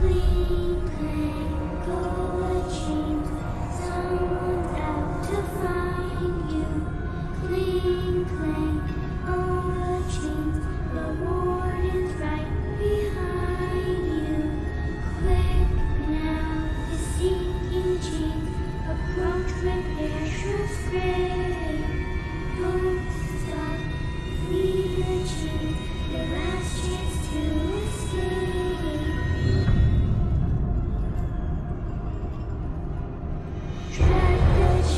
please.